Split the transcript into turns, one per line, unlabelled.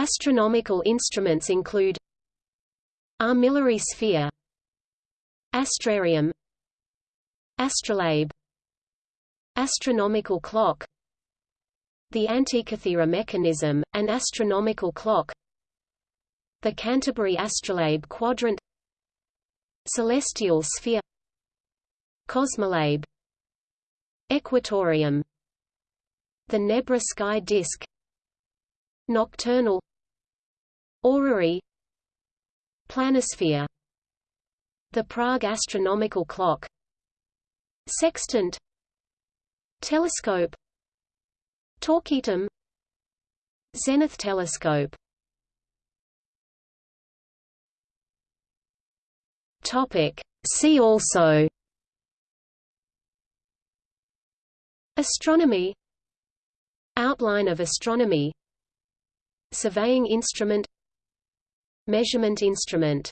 Astronomical instruments include Armillary sphere Astrarium Astrolabe Astronomical clock The Antikythera mechanism, an astronomical clock The Canterbury astrolabe quadrant Celestial sphere Cosmolabe Equatorium The Nebra sky disk Nocturnal Orrery Planisphere. The Prague astronomical clock. Sextant. Telescope. Torquetum Zenith telescope. Topic. See also. Astronomy. Outline of astronomy. Surveying instrument Measurement instrument